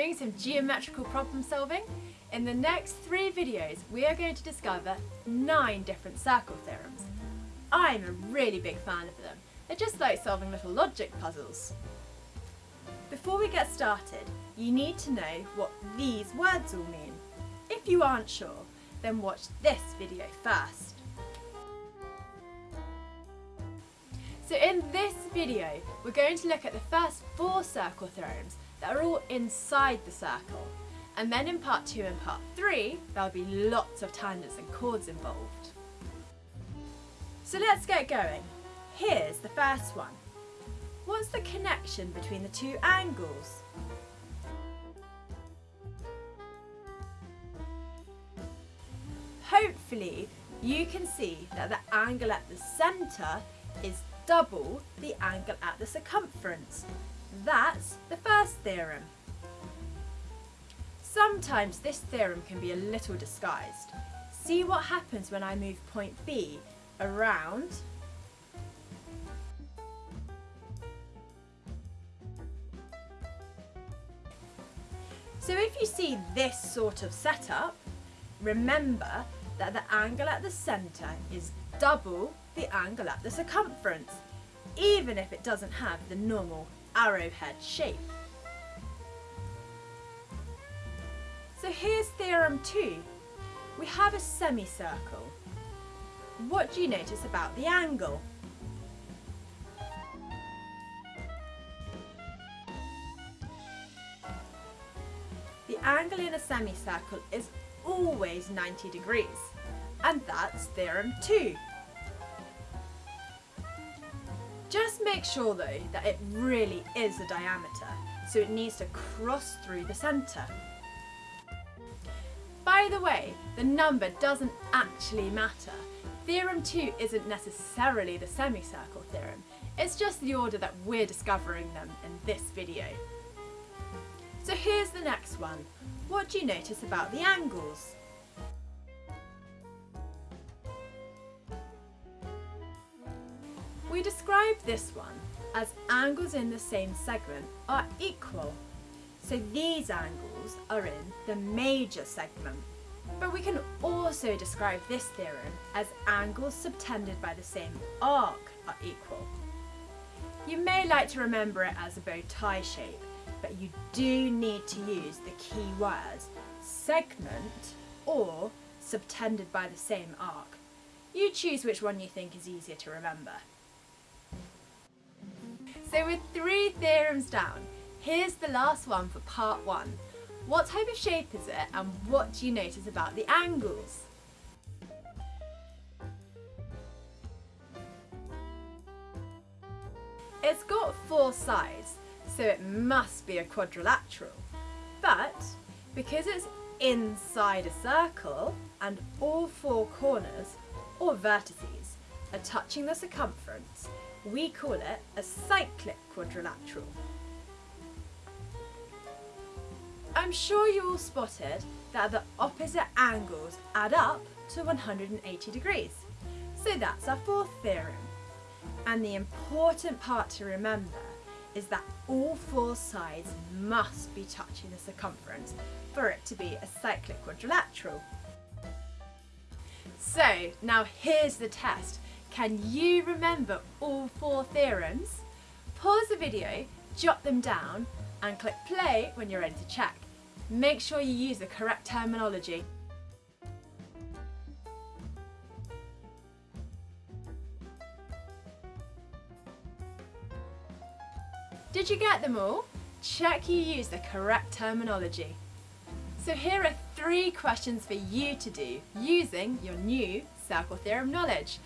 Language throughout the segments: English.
doing some geometrical problem solving? In the next three videos, we are going to discover nine different circle theorems. I'm a really big fan of them. They're just like solving little logic puzzles. Before we get started, you need to know what these words all mean. If you aren't sure, then watch this video first. So in this video, we're going to look at the first four circle theorems that are all inside the circle. And then in part two and part three, there'll be lots of tangents and chords involved. So let's get going. Here's the first one. What's the connection between the two angles? Hopefully you can see that the angle at the centre is double the angle at the circumference. That's the first theorem. Sometimes this theorem can be a little disguised. See what happens when I move point B around So if you see this sort of setup, remember that the angle at the centre is double the angle at the circumference, even if it doesn't have the normal arrowhead shape. So here's theorem 2. We have a semicircle. What do you notice about the angle? The angle in a semicircle is always 90 degrees, and that's theorem 2. Just make sure though that it really is a diameter, so it needs to cross through the centre. By the way, the number doesn't actually matter. Theorem 2 isn't necessarily the semicircle theorem, it's just the order that we're discovering them in this video. So here's the next one. What do you notice about the angles? We describe this one as angles in the same segment are equal. So these angles are in the major segment. But we can also describe this theorem as angles subtended by the same arc are equal. You may like to remember it as a bow tie shape, but you do need to use the key words segment or subtended by the same arc. You choose which one you think is easier to remember. So with three theorems down, here's the last one for part one. What type of shape is it and what do you notice about the angles? It's got four sides, so it must be a quadrilateral. But because it's inside a circle and all four corners, or vertices, are touching the circumference, we call it a cyclic quadrilateral. I'm sure you all spotted that the opposite angles add up to 180 degrees. So that's our fourth theorem. And the important part to remember is that all four sides must be touching the circumference for it to be a cyclic quadrilateral. So now here's the test can you remember all four theorems? Pause the video, jot them down and click play when you're ready to check. Make sure you use the correct terminology. Did you get them all? Check you use the correct terminology. So here are three questions for you to do using your new circle theorem knowledge.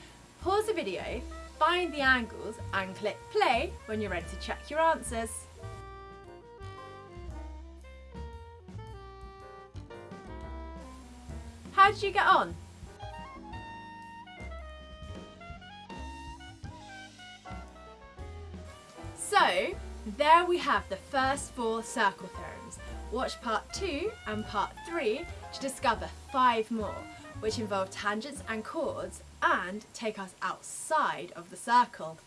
Pause the video, find the angles and click play when you're ready to check your answers. How did you get on? So, there we have the first four circle theorems. Watch part 2 and part 3 to discover five more, which involve tangents and chords and take us outside of the circle.